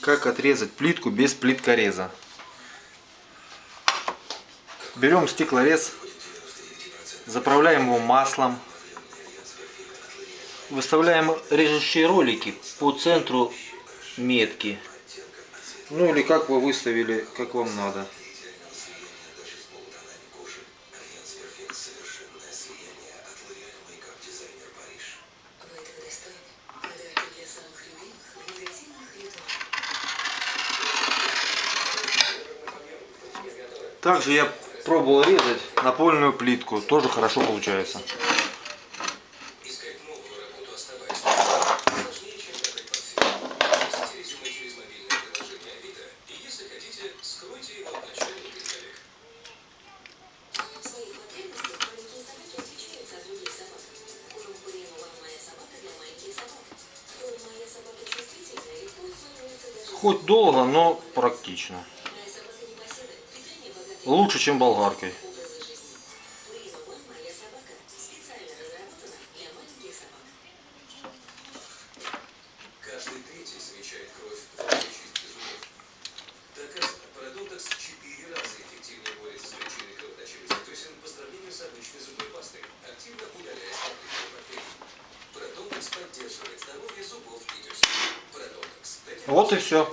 Как отрезать плитку без плиткореза. Берем стеклорез, заправляем его маслом, выставляем режущие ролики по центру метки. Ну или как вы выставили, как вам надо. Также я пробовал резать напольную плитку, тоже хорошо получается. Хоть долго, но практично. Лучше, чем болгаркой. Каждый третий замечает кровь в ходе чистки зубов. Доказано, парадонтакс в 4 раза эффективнее борется с причиной кровоточивости десен по сравнению с обычной зубной пастой, активно удаляя скопленные бактерии. Парадонтакс поддерживает здоровье зубов и десен. Парадонтакс. Вот и все.